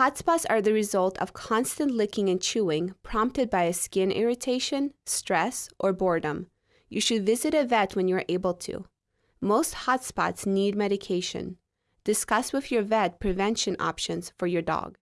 Hotspots are the result of constant licking and chewing prompted by a skin irritation, stress, or boredom. You should visit a vet when you are able to. Most hotspots need medication. Discuss with your vet prevention options for your dog.